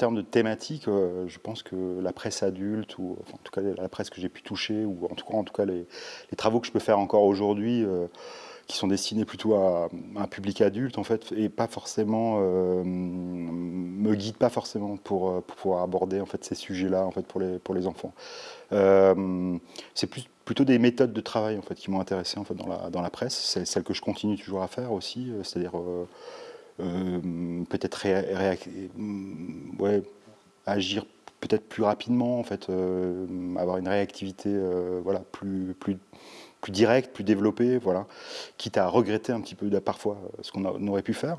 termes de thématiques, euh, je pense que la presse adulte, ou en tout cas la presse que j'ai pu toucher, ou en tout cas, en les, travaux que je peux faire encore aujourd'hui, euh, qui sont destinés plutôt à, un public adulte, en fait, et pas forcément, euh, me guident pas forcément pour, pouvoir aborder en fait, ces sujets-là en fait, pour, les, enfants. C'est plutôt des méthodes de travail en fait, qui m'ont intéressé en fait, dans, la, dans la presse, c'est celle que je continue toujours à faire aussi, c'est-à-dire euh, peut-être ouais, agir peut-être plus rapidement, en fait, euh, avoir une réactivité euh, voilà, plus, plus, plus directe, plus développée, voilà, quitte à regretter un petit peu parfois ce qu'on aurait pu faire.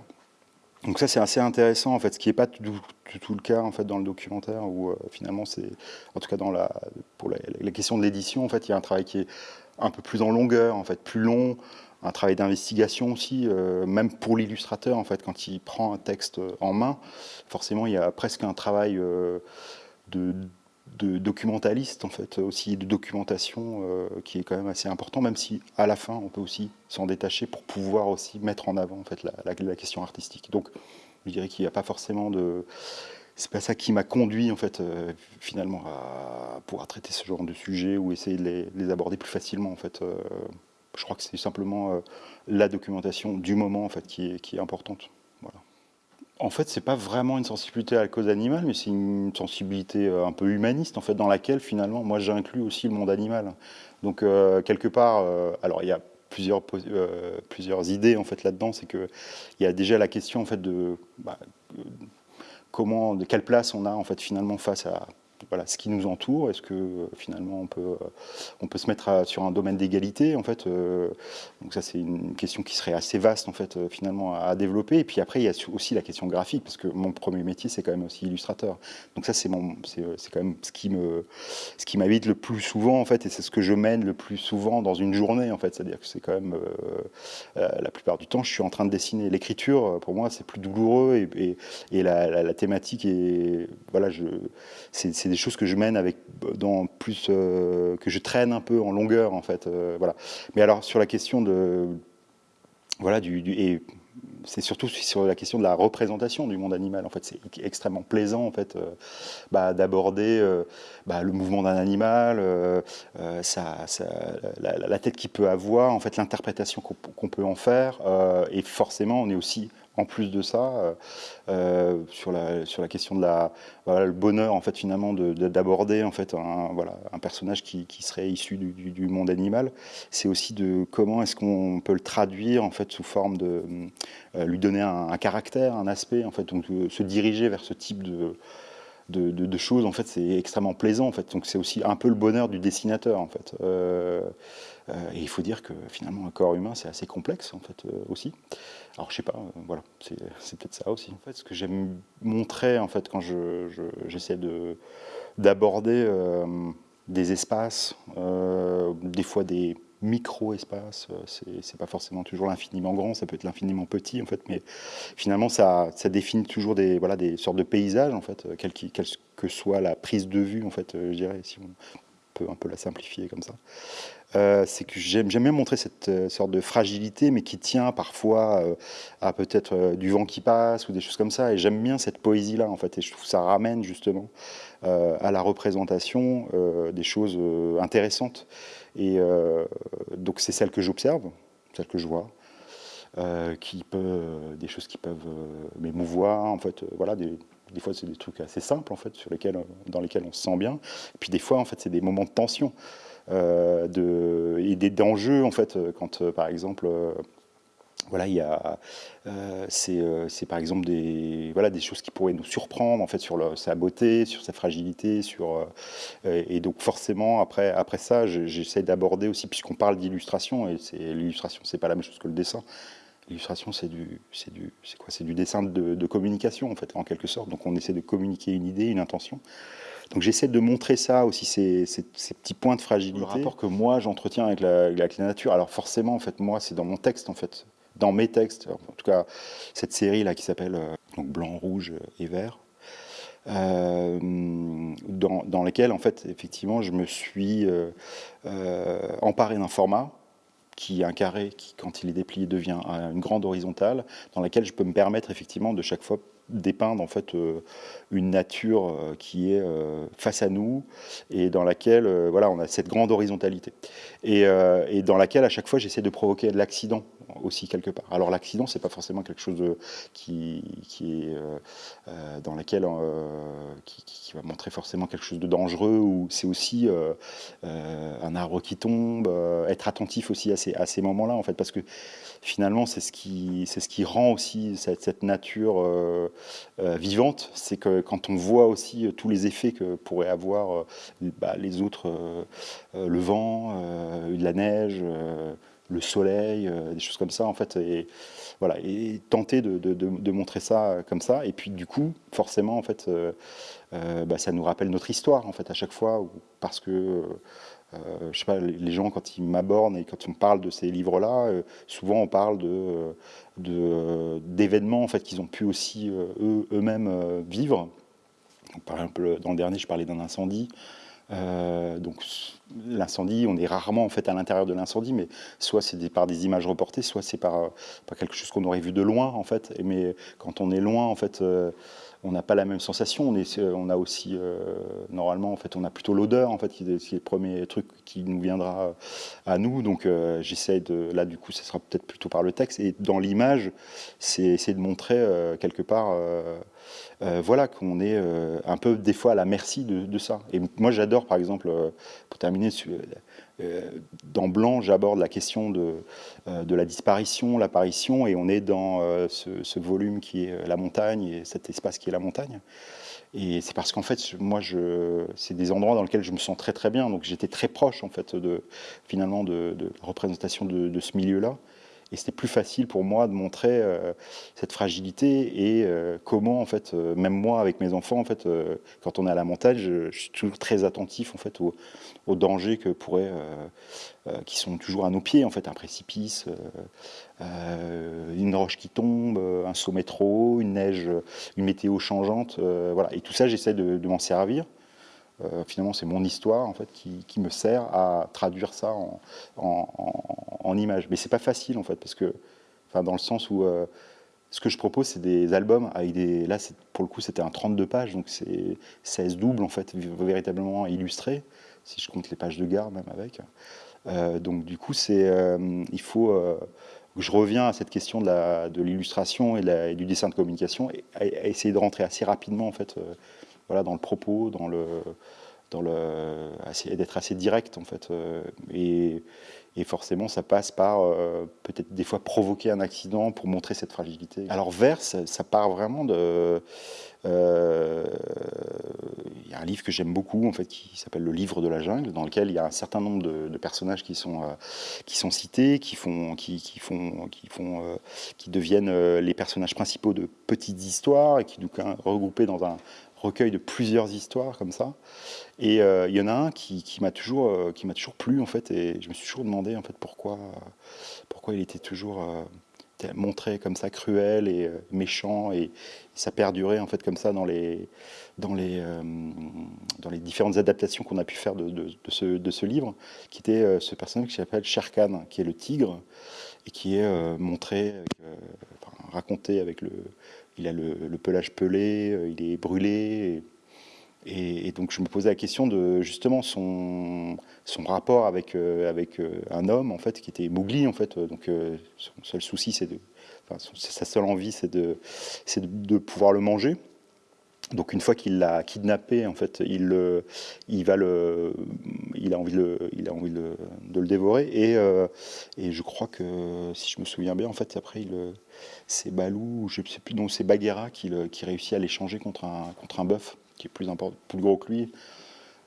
Donc ça c'est assez intéressant en fait, ce qui n'est pas tout, tout, le cas en fait dans le documentaire où finalement c'est, en tout cas dans la, pour la, la question de l'édition en fait, il y a un travail qui est un peu plus en longueur en fait, plus long, un travail d'investigation aussi, euh, même pour l'illustrateur, en fait, quand il prend un texte en main, forcément, il y a presque un travail euh, de, documentaliste, en fait, aussi de documentation euh, qui est quand même assez important, même si à la fin, on peut aussi s'en détacher pour pouvoir aussi mettre en avant, en fait, la, la, question artistique. Donc, je dirais qu'il n'y a pas forcément de... C'est pas ça qui m'a conduit, en fait, finalement, à pouvoir traiter ce genre de sujet ou essayer de les, les aborder plus facilement, en fait, je crois que c'est simplement euh, la documentation du moment en fait, qui, est, importante. En fait, c'est pas vraiment une sensibilité à la cause animale, mais c'est une sensibilité euh, un peu humaniste, en fait, dans laquelle, finalement, moi, j'inclus aussi le monde animal. Donc, euh, quelque part, alors, il y a plusieurs, idées, en fait, là-dedans. C'est qu'il y a déjà la question, en fait, de bah, comment, de quelle place on a, en fait, finalement, face à voilà, ce qui nous entoure, est-ce que euh, finalement on peut, euh, on peut se mettre sur un domaine d'égalité en fait euh, Donc ça c'est une question qui serait assez vaste en fait finalement à, développer. Et puis après il y a aussi la question graphique parce que mon premier métier c'est quand même aussi illustrateur. Donc ça c'est quand même ce qui me m'habite le plus souvent en fait et c'est ce que je mène le plus souvent dans une journée en fait. C'est-à-dire que c'est quand même la plupart du temps je suis en train de dessiner. L'écriture pour moi c'est plus douloureux et, et, la, la, thématique est voilà c'est des choses que je mène avec dans plus euh, que je traîne un peu en longueur en fait euh, voilà mais alors sur la question de voilà du, et c'est surtout sur la question de la représentation du monde animal. En fait, c'est extrêmement plaisant en fait euh, bah, d'aborder bah, le mouvement d'un animal, ça, la, la, tête qu'il peut avoir, en fait, l'interprétation qu'on peut en faire. et forcément, on est aussi en plus de ça, euh, euh, sur, la, question de la, le bonheur en fait finalement d'aborder en fait un, voilà, un personnage qui, serait issu du, monde animal, c'est aussi de comment est-ce qu'on peut le traduire en fait sous forme de euh, lui donner un, caractère, un aspect en fait, donc se diriger vers ce type de de, choses, en fait, c'est extrêmement plaisant, en fait. Donc c'est aussi un peu le bonheur du dessinateur, en fait. et il faut dire que finalement, un corps humain, c'est assez complexe, en fait, aussi. Alors je sais pas, euh, voilà, c'est peut-être ça aussi. Ce que j'aime montrer en fait quand j'essaie de d'aborder euh, des espaces, euh, des fois des micro-espaces, c'est pas forcément toujours l'infiniment grand, ça peut être l'infiniment petit en fait, mais finalement ça, définit toujours des, voilà, des sortes de paysages en fait, quelle, quelle que soit la prise de vue en fait, je dirais, si peut un peu la simplifier comme ça. Euh, c'est que j'aime bien montrer cette euh, sorte de fragilité, mais qui tient parfois euh, à peut-être du vent qui passe ou des choses comme ça. Et j'aime bien cette poésie-là, en fait. Et je trouve que ça ramène justement à la représentation des choses intéressantes. Et donc c'est celle que j'observe, celle que je vois. qui peut, des choses qui peuvent m'émouvoir, en fait, voilà, des fois c'est des trucs assez simples en fait, sur lesquels, dans lesquels on se sent bien. Et puis des fois en fait c'est des moments de tension. Euh, et des dangers, en fait, quand, euh, par exemple, euh, voilà, il y a, c'est par exemple des, voilà, des choses qui pourraient nous surprendre en fait sur sa beauté, sur sa fragilité, sur et donc forcément après après ça, j'essaie d'aborder aussi puisqu'on parle d'illustration et c'est l'illustration, c'est pas la même chose que le dessin. L'illustration, c'est du, c'est du, c'est quoi? C'est du dessin de, communication en fait, en quelque sorte. Donc on essaie de communiquer une idée, une intention. Donc j'essaie de montrer ça aussi, ces, petits points de fragilité. Le rapport que moi j'entretiens avec la, nature. Alors forcément, en fait, moi, c'est dans mon texte, en fait, dans mes textes. En tout cas, cette série là qui s'appelle euh, Blanc, Rouge et Vert. Euh, dans, dans lesquels en fait effectivement je me suis euh, emparé d'un format qui est un carré qui quand il est déplié devient une grande horizontale dans laquelle je peux me permettre effectivement de chaque fois dépeindre en fait une nature qui est face à nous et dans laquelle voilà, on a cette grande horizontalité. Et, et dans laquelle à chaque fois j'essaie de provoquer de l'accident aussi quelque part. Alors l'accident, c'est pas forcément quelque chose qui, qui est euh, euh, dans euh, qui, va montrer forcément quelque chose de dangereux. Ou c'est aussi un arbre qui tombe, être attentif aussi à ces, moments-là en fait, parce que finalement c'est ce qui ce qui rend aussi cette, nature vivante, c'est que quand on voit aussi tous les effets que pourraient avoir bah, les autres, le vent, la neige le soleil, euh, des choses comme ça, en fait, et, voilà, et tenter de, montrer ça comme ça, et puis du coup, forcément, en fait, euh, euh, bah, ça nous rappelle notre histoire, en fait, à chaque fois, parce que, je sais pas, les gens, quand ils m'abordent et quand on parle de ces livres-là, souvent on parle de d'événements, en fait, qu'ils ont pu aussi eux-mêmes vivre. par exemple, dans le dernier, je parlais d'un incendie, euh, donc l'incendie, on est rarement en fait à l'intérieur de l'incendie, mais soit c'est par des images reportées, soit c'est par, par, quelque chose qu'on aurait vu de loin en fait. mais quand on est loin en fait, euh, on n'a pas la même sensation. On, est, on a aussi euh, normalement en fait, on a plutôt l'odeur en fait, qui est, le premier truc qui nous viendra à nous. Donc j'essaie de, là du coup, ce sera peut-être plutôt par le texte et dans l'image, c'est essayer de montrer quelque part euh, voilà, qu'on est euh, un peu des fois à la merci de, ça. Et moi j'adore par exemple, euh, pour terminer, dans Blanc j'aborde la question de, de la disparition, l'apparition, et on est dans ce, volume qui est la montagne et cet espace qui est la montagne. Et c'est parce qu'en fait, moi, c'est des endroits dans lesquels je me sens très très bien. Donc j'étais très proche en fait de finalement de, la représentation de ce milieu-là. Et c'était plus facile pour moi de montrer euh, cette fragilité et euh, comment, en fait, euh, même moi avec mes enfants, en fait, quand on est à la montagne, je, suis toujours très attentif en fait aux, dangers que qui sont toujours à nos pieds, en fait, un précipice, une roche qui tombe, un sommet trop haut, une neige, une météo changeante, voilà. Et tout ça, j'essaie de m'en servir. Euh, finalement, c'est mon histoire en fait qui, me sert à traduire ça en, en, images. Mais c'est pas facile en fait parce que, dans le sens où euh, ce que je propose, c'est des albums avec des. Là, pour le coup, c'était un 32 pages, donc c'est 16 doubles en fait, véritablement illustrés, si je compte les pages de gare même avec. Euh, donc du coup, c'est il faut je reviens à cette question de l'illustration et, du dessin de communication et à, essayer de rentrer assez rapidement en fait voilà, dans le propos, dans le, dans le, d'être assez direct en fait. Euh, et, forcément, ça passe par euh, peut-être des fois provoquer un accident pour montrer cette fragilité. Alors vers, ça, part vraiment de. Euh, il y a un livre que j'aime beaucoup en fait qui s'appelle Le Livre de la jungle, dans lequel il y a un certain nombre de, personnages qui sont qui sont cités, qui font qui, font qui font qui deviennent les personnages principaux de petites histoires et qui du coup regroupés dans un recueil de plusieurs histoires comme ça. Et euh, il y en a un qui, m'a toujours, euh, toujours plu en fait, et je me suis toujours demandé en fait pourquoi, pourquoi il était toujours euh, montré comme ça cruel et méchant, et ça perdurait en fait comme ça dans les, dans les, dans les différentes adaptations qu'on a pu faire de, ce, de, ce, livre, qui était ce personnage qui s'appelle Sherkan, qui est le tigre, et qui est montré, raconté avec le il a le, pelage pelé, euh, il est brûlé. Et, donc je me posais la question de justement son, son rapport avec, euh, avec euh, un homme en fait qui était Mowgli en fait. Donc son seul souci c'est de, sa seule envie c'est de, c'est de, pouvoir le manger. Donc une fois qu'il l'a kidnappé, en fait, il, il, va le, il a envie, de, il a envie de, le dévorer. Et, et, je crois que, si je me souviens bien, en fait, après, c'est Balou, je sais plus, non, c'est Bagheera qui, qui, réussit à l'échanger contre un, contre un bœuf qui est plus, important, plus gros que lui.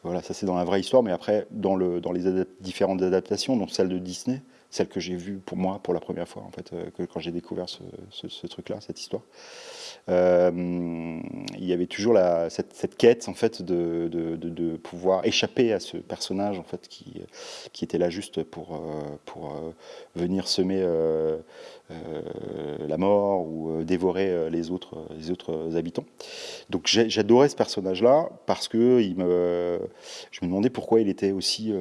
Voilà, ça c'est dans la vraie histoire, mais après, dans, le, dans les différentes adaptations, dont celle de Disney, celle que j'ai vue pour moi pour la première fois, en fait, euh, que, quand j'ai découvert ce, truc-là, cette histoire, euh, il y avait toujours la, cette, quête, en fait, de, de, pouvoir échapper à ce personnage, en fait, qui, qui était là juste pour, euh, pour venir semer la mort ou dévorer les autres, les autres habitants. Donc j'adorais ce personnage-là parce que il me, je me demandais pourquoi il était aussi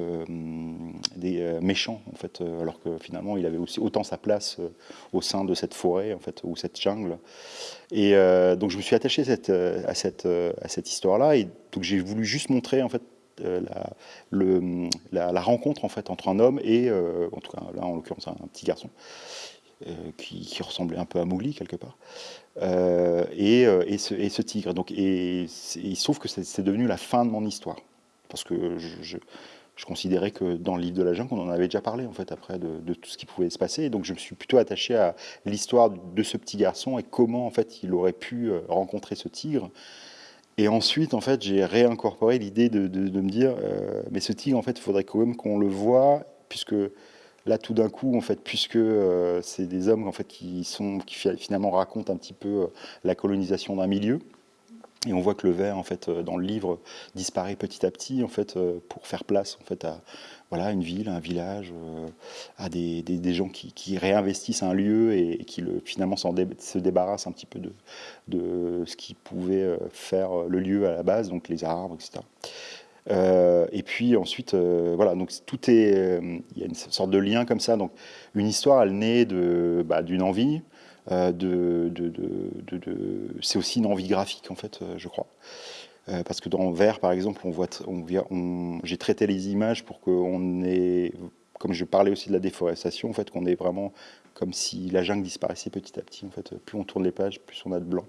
des, méchant en fait, alors que finalement, il avait aussi autant sa place au sein de cette forêt, en fait, ou cette jungle. Et donc, je me suis attaché cette, à cette, à cette histoire-là, et donc j'ai voulu juste montrer, en fait, la, la, rencontre en fait entre un homme et, en tout cas là en l'occurrence un, petit garçon, qui, ressemblait un peu à Mowgli quelque part. Euh, et, euh, et, ce, et, tigre. Donc, et, il se que c'est devenu la fin de mon histoire. Parce que je, considérais que dans le livre de la jungle, on en avait déjà parlé, en fait, après, de, tout ce qui pouvait se passer. Et donc, je me suis plutôt attaché à l'histoire de ce petit garçon et comment, en fait, il aurait pu euh, rencontrer ce tigre. Et ensuite, en fait, j'ai réincorporé l'idée de, me dire, euh, mais ce tigre, en fait, il faudrait quand même qu'on le voit, puisque Là, tout d'un coup, en fait, puisque euh, c'est des hommes en fait, qui, sont, qui finalement racontent un petit peu la colonisation d'un milieu, et on voit que le verre, en fait, euh, dans le livre, disparaît petit à petit, en fait, pour faire place, en fait, à voilà, une ville, un village, à des, des, gens qui, réinvestissent un lieu et, qui le, finalement se débarrassent un petit peu de, de ce qui pouvait faire le lieu à la base, donc les arbres, etc. Euh, et puis ensuite, euh, voilà, donc tout est, euh, il y a une sorte de lien comme ça. Donc une histoire, elle naît de, bah, d'une envie, de, c'est aussi une envie graphique en fait, je crois. parce que dans Vert, par exemple, on voit, j'ai traité les images pour qu'on ait, comme je parlais aussi de la déforestation, en fait, qu'on ait vraiment comme si la jungle disparaissait petit à petit. En fait, plus on tourne les pages, plus on a de blanc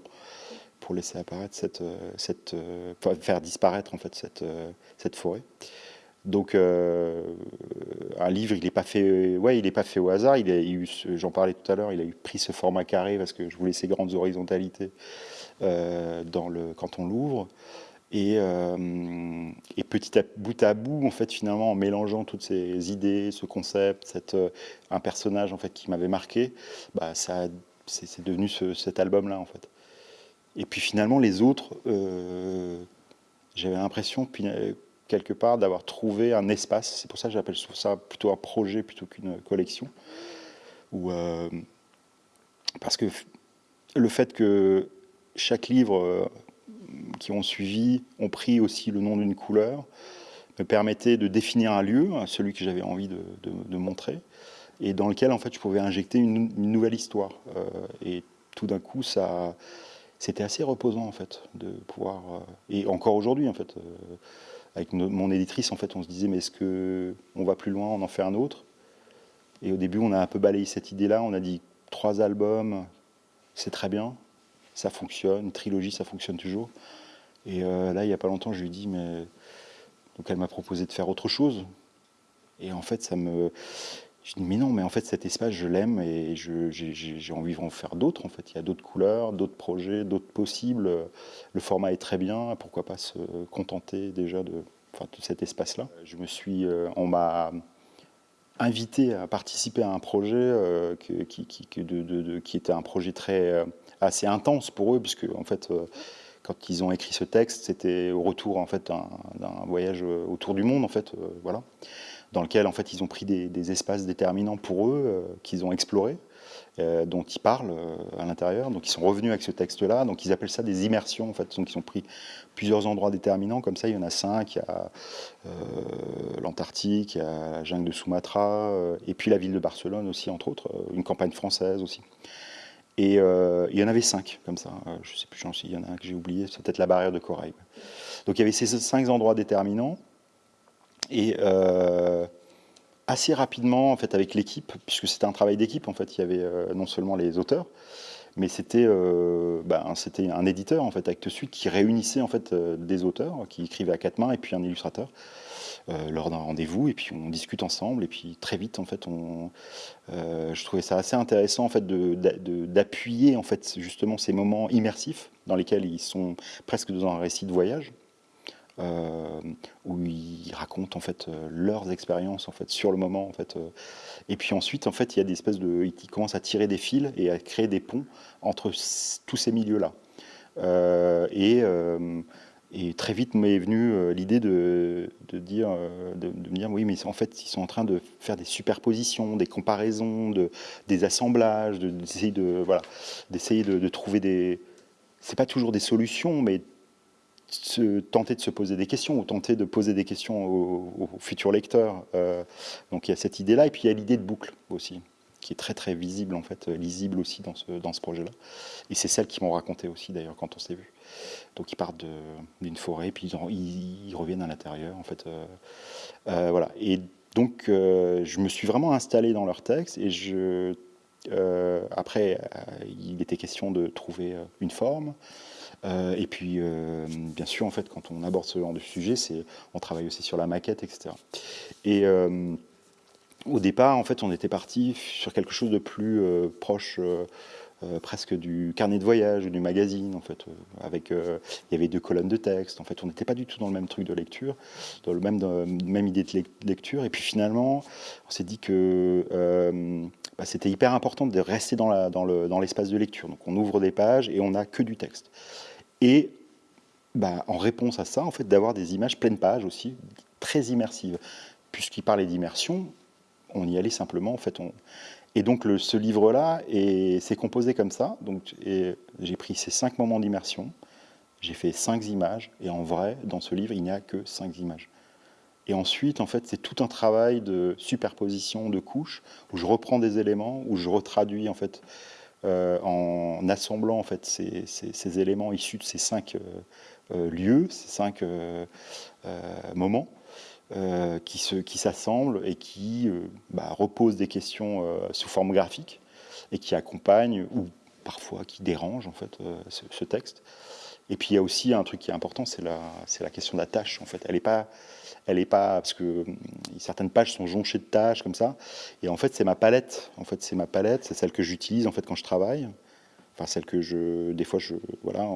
pour laisser apparaître cette, euh, cette euh, faire disparaître en fait cette, euh, cette forêt. Donc un livre, il n'est pas fait, ouais, pas fait au hasard. Il j'en parlais tout à l'heure, il a eu pris ce format carré parce que je voulais ces grandes horizontalités dans le quand on l'ouvre. Et, et, petit à bout à bout, en fait, finalement, en mélangeant toutes ces idées, ce concept, cette, un personnage en fait qui m'avait marqué, bah, ça, c'est devenu cet album-là, en fait. Et puis finalement, les autres, euh, j'avais l'impression, euh, quelque part, d'avoir trouvé un espace. C'est pour ça que j'appelle ça plutôt un projet plutôt qu'une collection. Où, euh, parce que le fait que chaque livre qui ont suivi ont pris aussi le nom d'une couleur me permettait de définir un lieu, celui que j'avais envie de, montrer, et dans lequel en fait je pouvais injecter une, nouvelle histoire. et tout d'un coup, ça, c'était assez reposant en fait de pouvoir euh, et encore aujourd'hui en fait euh, avec mon éditrice en fait on se disait mais est-ce que on va plus loin on en fait un autre? Et au début on a un peu balayé cette idée là on a dit trois albums c'est très bien ça fonctionne trilogie ça fonctionne toujours. Et euh, là il y a pas longtemps je lui ai dit mais donc elle m'a proposé de faire autre chose. Et en fait ça me je dis, mais non, mais en fait, cet espace, je l'aime et j'ai envie d'en faire d'autres. En fait, il y a d'autres couleurs, d'autres projets, d'autres possibles. Le format est très bien. Pourquoi pas se contenter déjà de, cet espace-là? Je me suis, euh, on m'a invité à participer à un projet euh, qui, était un projet très euh, assez intense pour eux, puisque en fait quand ils ont écrit ce texte, c'était au retour en fait d'un voyage autour du monde en fait, voilà dans lequel en fait ils ont pris des, espaces déterminants pour eux euh, qu'ils ont explorés. Euh, dont ils parlent euh, à l'intérieur. Donc ils sont revenus avec ce texte-là. Donc ils appellent ça des immersions en fait. Donc ils ont pris plusieurs endroits déterminants. Comme ça, il y en a cinq. Il y a l'Antarctique, il la jungle de Sumatra, et puis la ville de Barcelone aussi, entre autres, une campagne française aussi. Et il y en avait cinq comme ça. je ne sais plus, il y en a un que j'ai oublié. C'est peut-être la barrière de corail. Donc il y avait ces cinq endroits déterminants. Et euh, assez rapidement, en fait, avec l'équipe, puisque c'était un travail d'équipe, en fait, il y avait euh, non seulement les auteurs, mais c'était euh, ben, un éditeur, en fait, Actes Sud, qui réunissait, en fait, des auteurs, qui écrivaient à quatre mains, et puis un illustrateur, lors d'un rendez-vous, et puis on discute ensemble, et puis très vite, en fait, on, je trouvais ça assez intéressant, en fait, d'appuyer, en fait, justement, ces moments immersifs, dans lesquels ils sont presque dans un récit de voyage, euh, où ils racontent en fait euh, leurs expériences en fait sur le moment en fait. Euh. Et puis ensuite en fait il y a des espèces de, ils commencent à tirer des fils et à créer des ponts entre tous ces milieux là. et et très vite m'est venue l'idée de, de, dire, de, me dire, oui, mais en fait, ils sont en train de faire des superpositions, des comparaisons, de, des assemblages, d'essayer de, voilà, d'essayer de, trouver des, c'est pas toujours des solutions, mais tenter de se poser des questions ou tenter de poser des questions aux, futurs lecteurs. Euh, donc il y a cette idée-là, et puis il y a l'idée de boucle aussi, qui est très très visible en fait, lisible aussi dans ce, dans ce projet-là. Et c'est celle qui m'ont raconté aussi d'ailleurs quand on s'est vu. Donc ils partent d'une forêt, puis ils, reviennent à l'intérieur en fait. Euh, euh, voilà. Et donc je me suis vraiment installé dans leur texte et je après, il était question de trouver une forme, euh, et puis, euh, bien sûr, en fait, quand on aborde ce genre de sujet, on travaille aussi sur la maquette, etc. Et euh, au départ, en fait, on était parti sur quelque chose de plus proche. presque du carnet de voyage ou du magazine en fait avec il y avait deux colonnes de texte en fait on n'était pas du tout dans le même truc de lecture dans le même idée de lecture et puis finalement on s'est dit que bah, c'était hyper important de rester dans l'espace dans de lecture donc on ouvre des pages et on n'a que du texte et bah, en réponse à ça, en fait, d'avoir des images pleines pages aussi, très immersives. Puisqu'il parlait d'immersion, on y allait simplement, en fait. Et donc ce livre-là s'est composé comme ça. J'ai pris ces cinq moments d'immersion, j'ai fait cinq images, et en vrai, dans ce livre, il n'y a que cinq images. Et ensuite, en fait, c'est tout un travail de superposition de couches, où je reprends des éléments, où je retraduis en fait en assemblant en fait ces, éléments issus de ces cinq euh, euh, lieux, ces cinq moments. qui s'assemblent et qui bah, reposent des questions sous forme graphique et qui accompagnent ou parfois qui dérangent en fait ce, texte. Et puis il y a aussi un truc qui est important, c'est la, question de la tâche. En fait, elle n'est pas, elle est pas parce que hum, certaines pages sont jonchées de tâches comme ça. Et en fait, c'est ma palette. En fait, c'est ma palette, c'est celle que j'utilise en fait quand je travaille. Enfin, celle que je, des fois, je, voilà,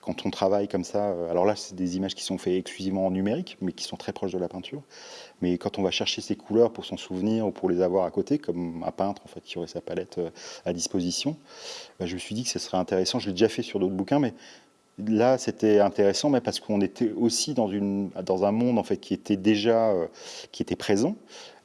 quand on travaille comme ça. Euh, alors là, c'est des images qui sont faites exclusivement en numérique, mais qui sont très proches de la peinture. Mais quand on va chercher ces couleurs pour s'en souvenir ou pour les avoir à côté, comme un peintre en fait qui aurait sa palette euh, à disposition, bah, je me suis dit que ce serait intéressant. Je l'ai déjà fait sur d'autres bouquins, mais Là, c'était intéressant, mais parce qu'on était aussi dans, un monde en fait qui était déjà euh, qui était présent,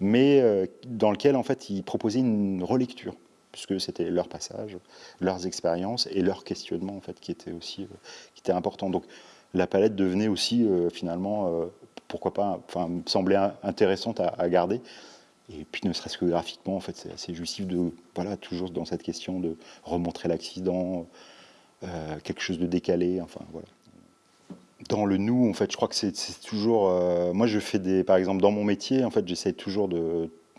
mais euh, dans lequel en fait ils proposaient une relecture, puisque c'était leur passage, leurs expériences et leurs questionnements en fait qui étaient aussi euh, qui étaient importants. Donc la palette devenait aussi finalement, pourquoi pas, enfin, semblait intéressante à, garder. Et puis ne serait-ce que graphiquement, en fait, c'est assez justif de, voilà, toujours dans cette question de remontrer l'accident, euh, quelque chose de décalé, enfin voilà. Dans le nous, en fait, je crois que c'est toujours. Euh, moi, je fais des. Par exemple, dans mon métier, en fait, j'essaie toujours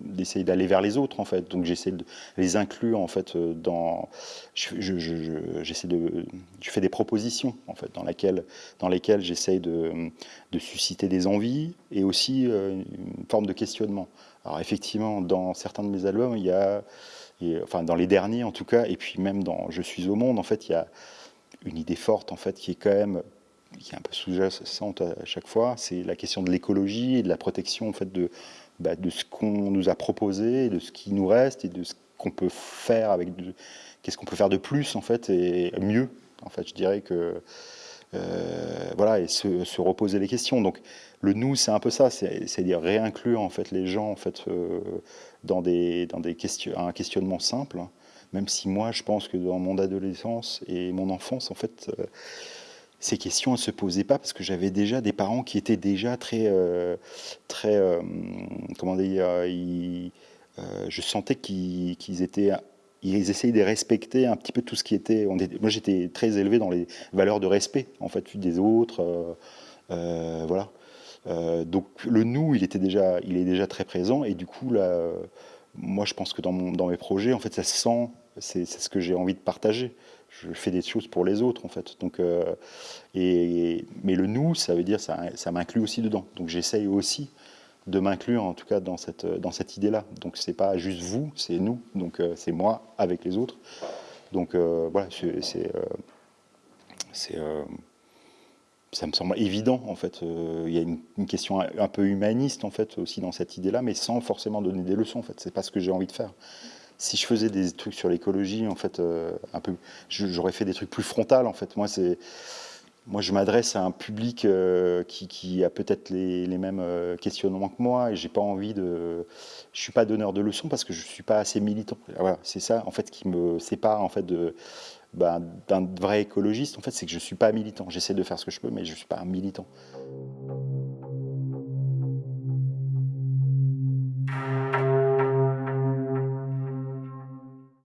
d'aller vers les autres en fait donc j'essaie de les inclure en fait euh, dans je, de je fais des propositions en fait dans laquelle dans lesquelles j'essaie de, de, susciter des envies et aussi une forme de questionnement alors effectivement dans certains de mes albums il y a enfin dans les derniers en tout cas, et puis même dans Je suis au monde, en fait, il y a une idée forte en fait qui est quand même qui est un peu sous-jacente à chaque fois, c'est la question de l'écologie et de la protection en fait de, bah, de ce qu'on nous a proposé, de ce qui nous reste et de ce qu'on peut faire avec, qu'est-ce qu'on peut faire de plus en fait et mieux. En fait, je dirais que voilà et se, se, reposer les questions. Donc le nous, c'est un peu ça, c'est-à-dire réinclure en fait les gens en fait euh, dans des dans des questions, un questionnement simple. Même si moi, je pense que dans mon adolescence et mon enfance, en fait, euh, ces questions ne se posaient pas parce que j'avais déjà des parents qui étaient déjà très euh, très comment dire, je sentais qu'ils étaient ils essayaient de respecter un petit peu tout ce qui était. moi, j'étais très élevé dans les valeurs de respect, en fait, des autres. voilà. Euh, donc le nous, il, était déjà, il est déjà très présent et du coup, là, moi je pense que dans, mes projets, en fait, ça se sent, c'est ce que j'ai envie de partager. Je fais des choses pour les autres en fait. Donc, euh, mais le nous, ça veut dire ça, ça m'inclut aussi dedans. Donc j'essaye aussi de m'inclure en tout cas dans cette, dans cette idée-là. Donc c'est pas juste vous, c'est nous. Donc euh, c'est moi avec les autres. Donc voilà, c'est ça me semble évident en fait. Euh, il y a une, question un, peu humaniste en fait aussi dans cette idée-là, mais sans forcément donner des leçons en fait. C'est pas ce que j'ai envie de faire. Si je faisais des trucs sur l'écologie en fait, euh, un peu, j'aurais fait des trucs plus frontales en fait. Moi c'est, moi je m'adresse à un public euh, qui, a peut-être les, mêmes questionnements que moi et j'ai pas envie de, je suis pas donneur de leçons parce que je suis pas assez militant. Voilà, c'est ça en fait qui me sépare en fait de ben, d'un vrai écologiste, en fait, c'est que je suis pas militant. J'essaie de faire ce que je peux, mais je suis pas un militant.